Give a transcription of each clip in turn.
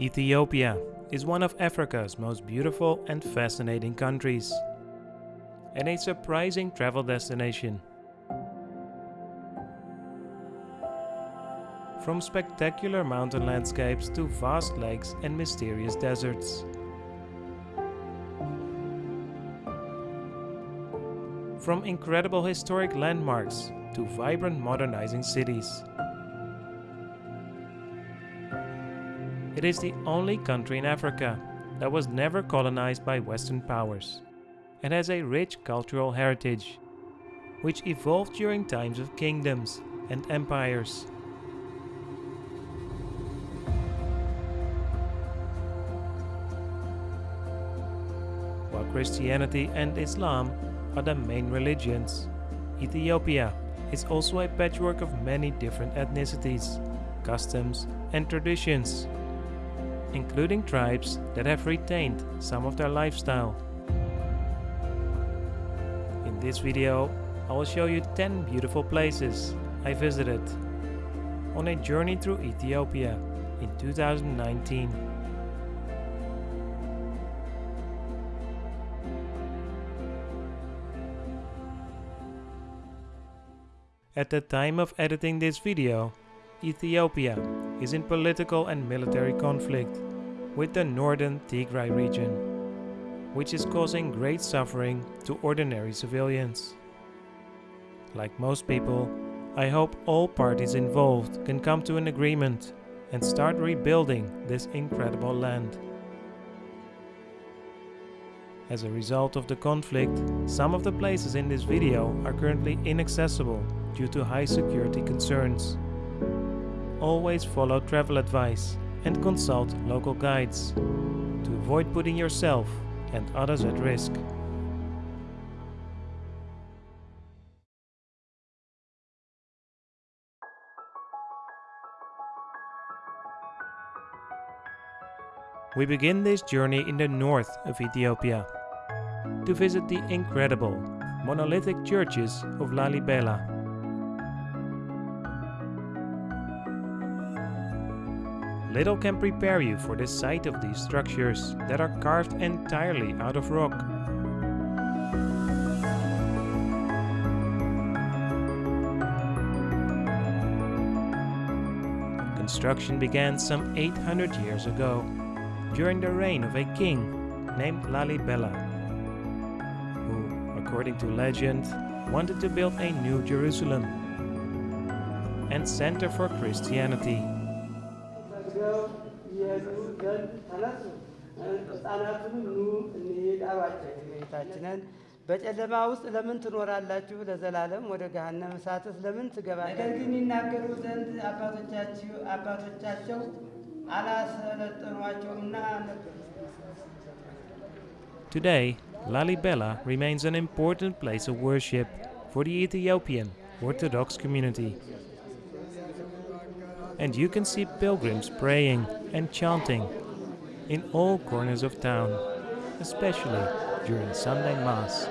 Ethiopia is one of Africa's most beautiful and fascinating countries, and a surprising travel destination. From spectacular mountain landscapes to vast lakes and mysterious deserts. From incredible historic landmarks to vibrant modernizing cities. It is the only country in Africa that was never colonized by Western powers and has a rich cultural heritage, which evolved during times of kingdoms and empires. While Christianity and Islam are the main religions, Ethiopia is also a patchwork of many different ethnicities, customs and traditions, including tribes that have retained some of their lifestyle. In this video, I will show you 10 beautiful places I visited on a journey through Ethiopia in 2019. At the time of editing this video, Ethiopia is in political and military conflict with the northern Tigray region, which is causing great suffering to ordinary civilians. Like most people, I hope all parties involved can come to an agreement and start rebuilding this incredible land. As a result of the conflict, some of the places in this video are currently inaccessible due to high security concerns. Always follow travel advice and consult local guides to avoid putting yourself and others at risk. We begin this journey in the north of Ethiopia to visit the incredible monolithic churches of Lalibela. Little can prepare you for the sight of these structures that are carved entirely out of rock. Construction began some 800 years ago, during the reign of a king named Lalibela, who, according to legend, wanted to build a new Jerusalem and center for Christianity. በጨለማ ውስጥ ለምን ትኖራላችሁ? ለዘላለም ወደ ገሃነመ እሳትስ ለምን ትገባላችሁ? ነገር ግን ይናገሩ ዘንድ አባቶቻችሁ አባቶቻቸው አላሰለጠኗቸውምና ነበር። Today, Lalibela remains an important place of worship for the Ethiopian Orthodox community. And you can see pilgrims praying and chanting in all corners of town, especially during Sunday Mass.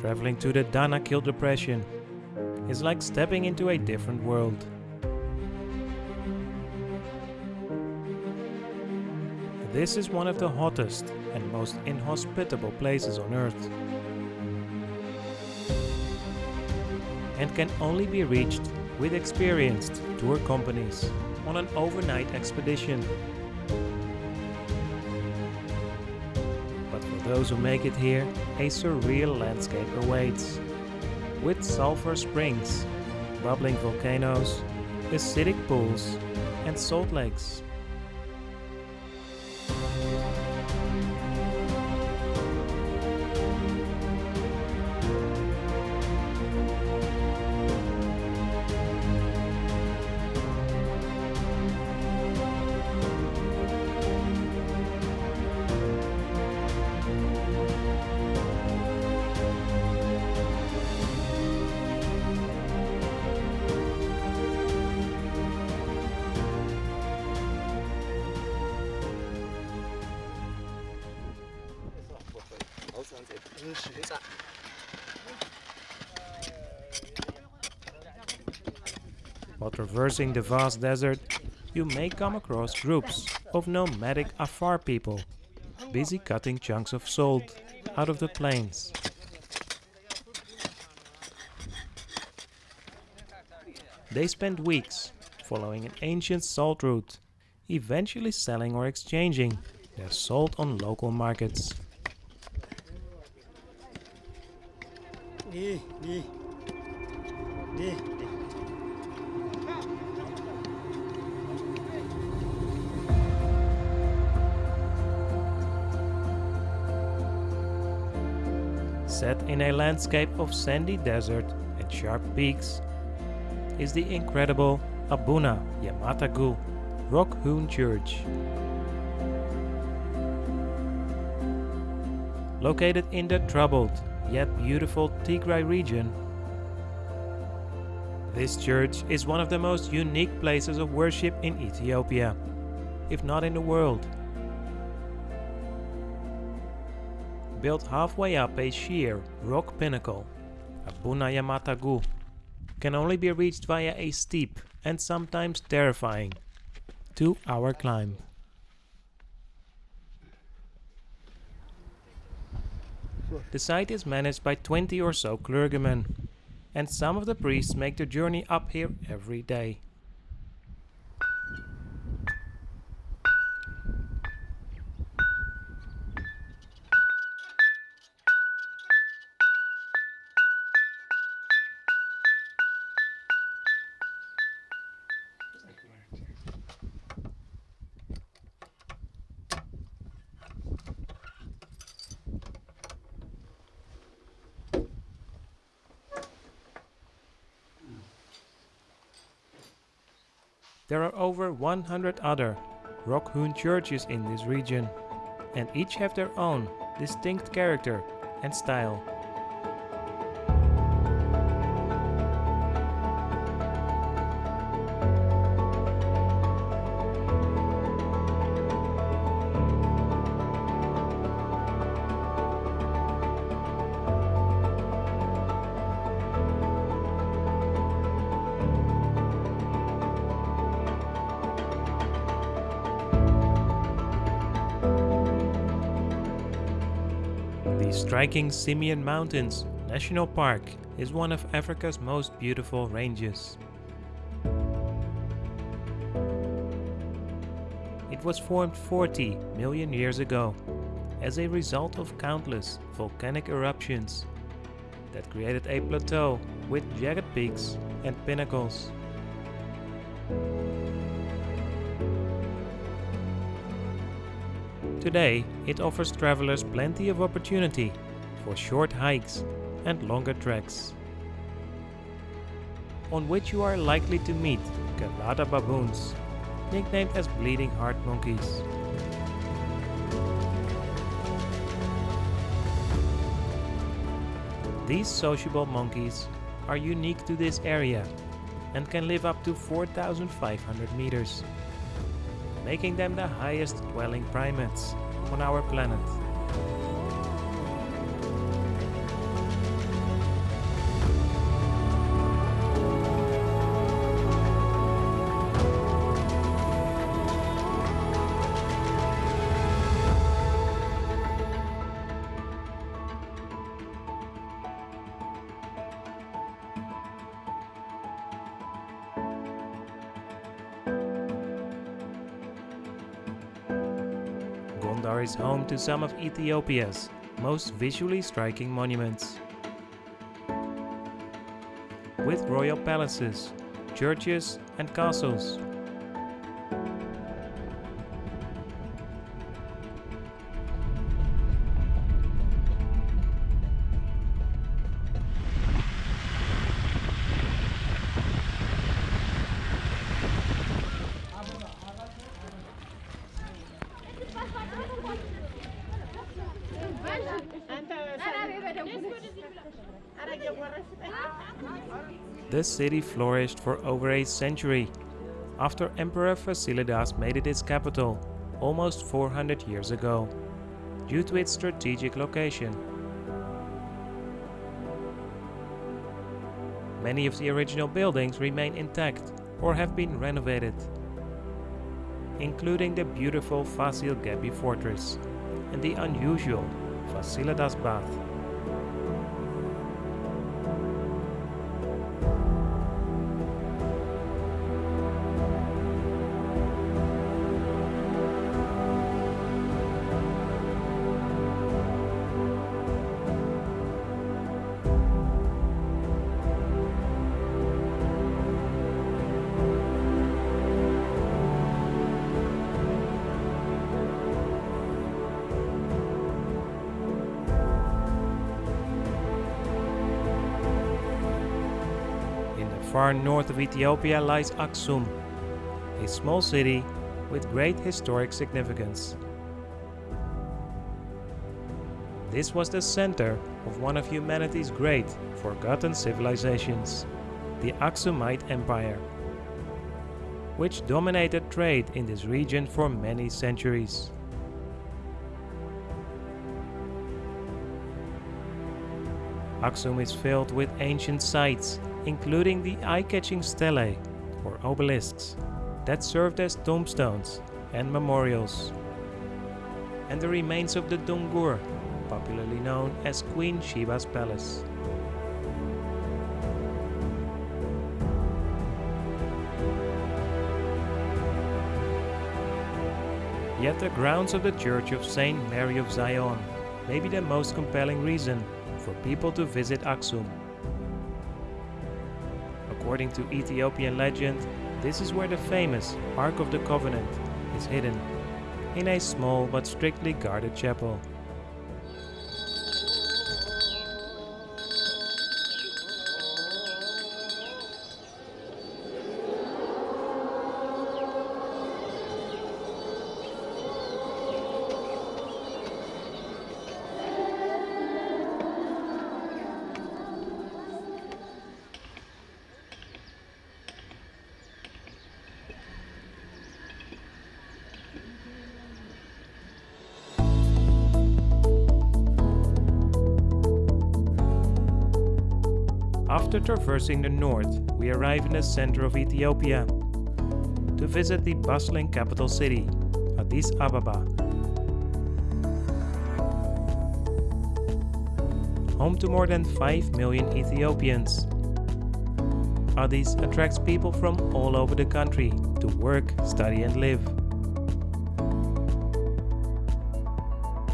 Traveling to the Danakil Depression is like stepping into a different world. This is one of the hottest and most inhospitable places on Earth. And can only be reached with experienced tour companies on an overnight expedition. But for those who make it here, a surreal landscape awaits. With sulfur springs, bubbling volcanoes, acidic pools and salt lakes. While traversing the vast desert, you may come across groups of nomadic Afar people busy cutting chunks of salt out of the plains. They spend weeks following an ancient salt route, eventually selling or exchanging their salt on local markets. Set in a landscape of sandy desert and sharp peaks is the incredible Abuna Yemata Guh rock hewn church. Located in the troubled yet beautiful Tigray region, this church is one of the most unique places of worship in Ethiopia, if not in the world. Built halfway up a sheer rock pinnacle, Abuna Yemata Guh, can only be reached via a steep and sometimes terrifying two-hour climb. The site is managed by 20 or so clergymen, and some of the priests make the journey up here every day. 100 other rock-hewn churches in this region, and each have their own distinct character and style. Striking Simien Mountains National Park is one of Africa's most beautiful ranges. It was formed 40 million years ago as a result of countless volcanic eruptions that created a plateau with jagged peaks and pinnacles. Today, it offers travelers plenty of opportunity for short hikes and longer treks, on which you are likely to meet Gelada baboons, nicknamed as bleeding heart monkeys. These sociable monkeys are unique to this area and can live up to 4,500 meters making them the highest dwelling primates on our planet. Is home to some of Ethiopia's most visually striking monuments. With royal palaces, churches and castles. The city flourished for over a century after Emperor Fasilidas made it its capital almost 400 years ago, due to its strategic location. Many of the original buildings remain intact or have been renovated, including the beautiful Fasil Ghebbi fortress and the unusual Fasilidas Bath. Far north of Ethiopia lies Aksum, a small city with great historic significance. This was the center of one of humanity's great forgotten civilizations, the Aksumite Empire, which dominated trade in this region for many centuries. Aksum is filled with ancient sites, including the eye-catching stelae, or obelisks, that served as tombstones and memorials, and the remains of the Dungur, popularly known as Queen Sheba's palace. Yet the grounds of the Church of Saint Mary of Zion may be the most compelling reason for people to visit Aksum. According to Ethiopian legend, this is where the famous Ark of the Covenant is hidden, in a small but strictly guarded chapel. After traversing the north, we arrive in the center of Ethiopia to visit the bustling capital city, Addis Ababa. Home to more than 5 million Ethiopians. Addis attracts people from all over the country to work, study and live.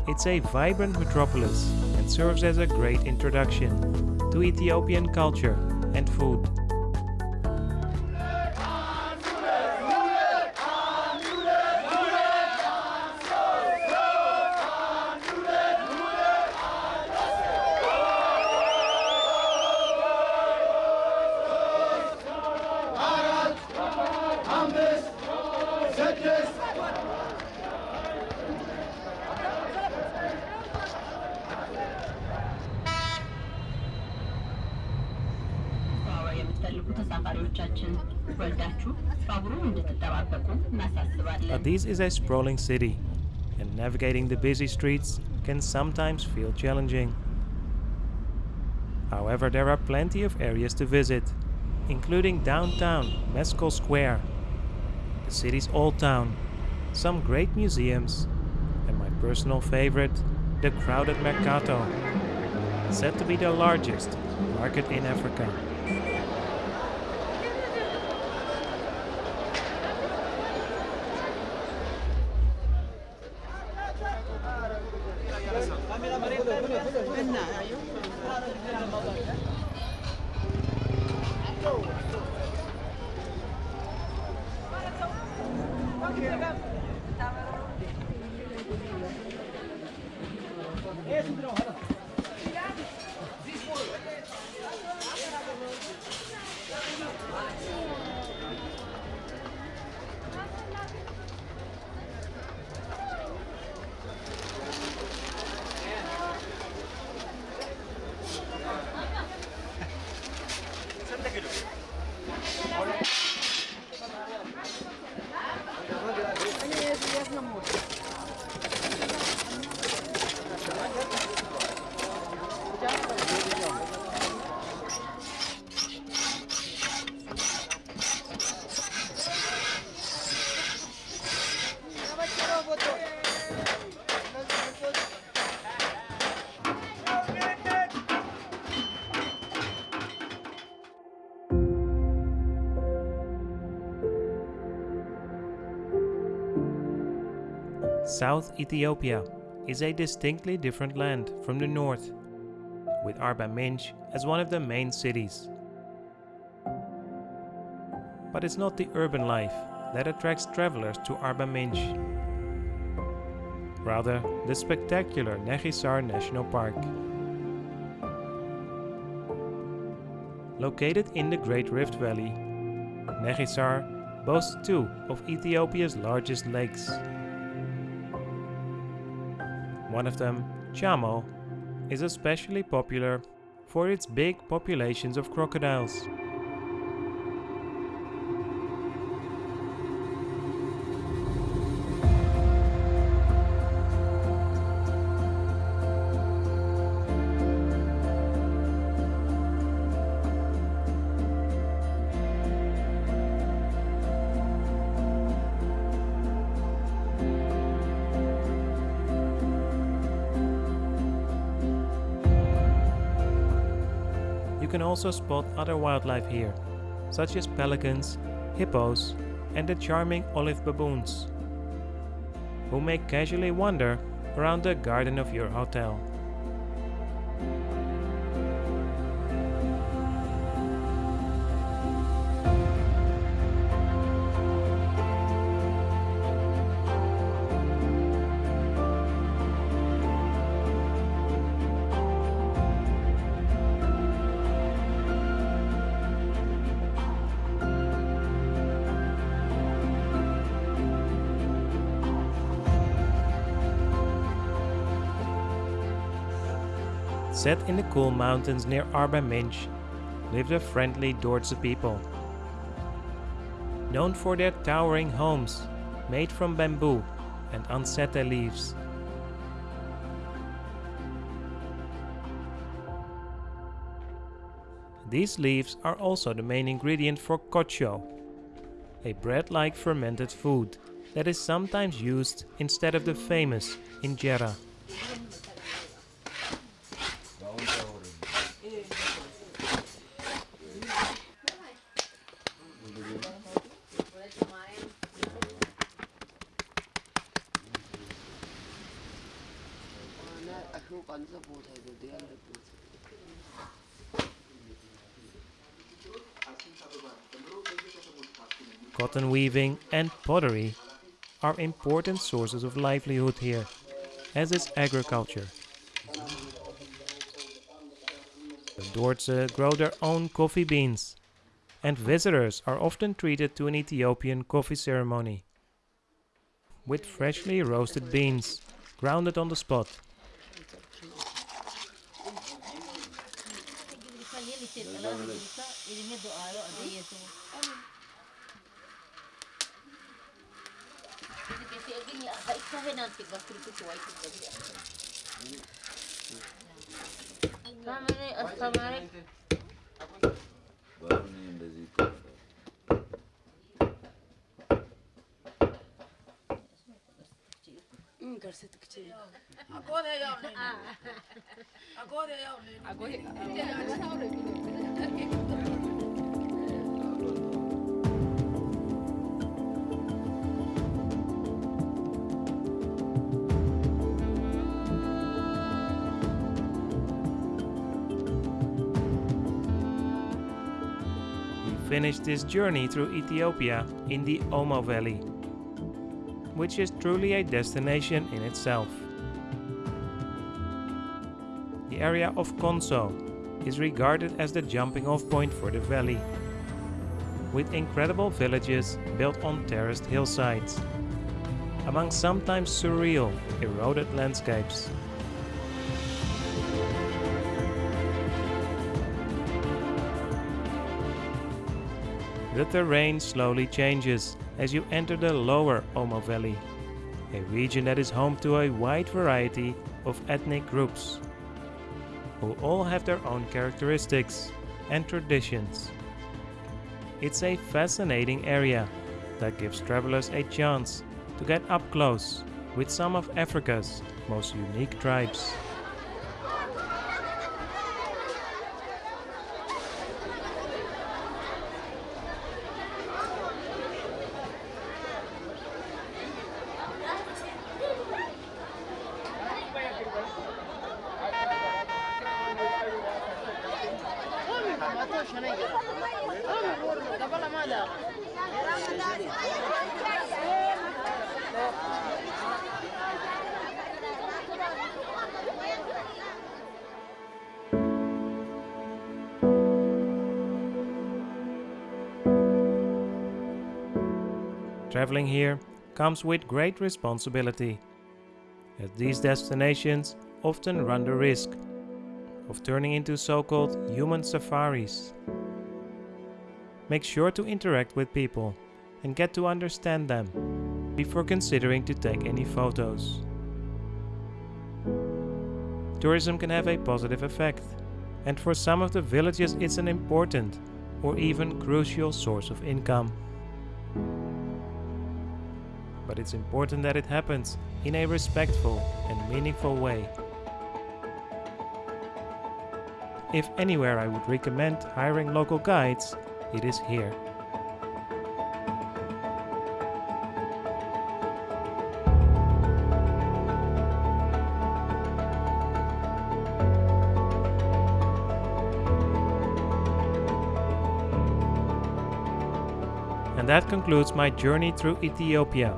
It's a vibrant metropolis and serves as a great introduction to Ethiopian culture and food. Paris is a sprawling city, and navigating the busy streets can sometimes feel challenging. However, there are plenty of areas to visit, including downtown Meskel Square, the city's old town, some great museums, and my personal favorite, the crowded Mercato, said to be the largest market in Africa. South Ethiopia is a distinctly different land from the north, with Arba Minch as one of the main cities. But it's not the urban life that attracts travelers to Arba Minch. Rather, the spectacular Nechisar National Park. Located in the Great Rift Valley, Nechisar boasts two of Ethiopia's largest lakes. One of them, Chamo, is especially popular for its big populations of crocodiles. Can also spot other wildlife here, such as pelicans, hippos, and the charming olive baboons, who may casually wander around the garden of your hotel. Set in the cool mountains near Arba Minch live the friendly Dorze people. Known for their towering homes made from bamboo and ensete leaves. These leaves are also the main ingredient for kocho, a bread-like fermented food that is sometimes used instead of the famous injera. Cotton weaving and pottery are important sources of livelihood here, as is agriculture. The Dorze grow their own coffee beans, and visitors are often treated to an Ethiopian coffee ceremony with freshly roasted beans, grounded on the spot. 上げに入ったへなんてがくるくる湧いてるだけだよ。Assalamualaikum. Assalamualaikum. Baru ni yang berzikir. घर से तो खींचे आगो दे जाओ आगो दे जाओ आगो दे जाओ finished this journey through Ethiopia in the Omo Valley, which is truly a destination in itself. The area of Konso is regarded as the jumping off point for the valley, with incredible villages built on terraced hillsides, among sometimes surreal, eroded landscapes. The terrain slowly changes as you enter the lower Omo Valley, a region that is home to a wide variety of ethnic groups, who all have their own characteristics and traditions. It's a fascinating area that gives travelers a chance to get up close with some of Africa's most unique tribes. Traveling here comes with great responsibility, as these destinations often run the risk of turning into so-called human safaris. Make sure to interact with people and get to understand them before considering to take any photos. Tourism can have a positive effect, and for some of the villages it's an important or even crucial source of income but it's important that it happens in a respectful and meaningful way. If anywhere I would recommend hiring local guides, it is here. And that concludes my journey through Ethiopia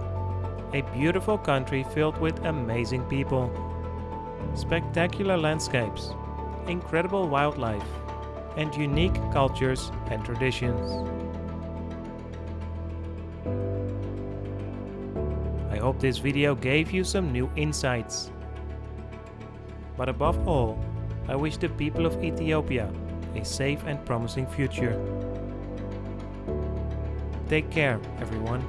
a beautiful country filled with amazing people, spectacular landscapes, incredible wildlife, and unique cultures and traditions. I hope this video gave you some new insights. But above all, I wish the people of Ethiopia a safe and promising future. Take care, everyone.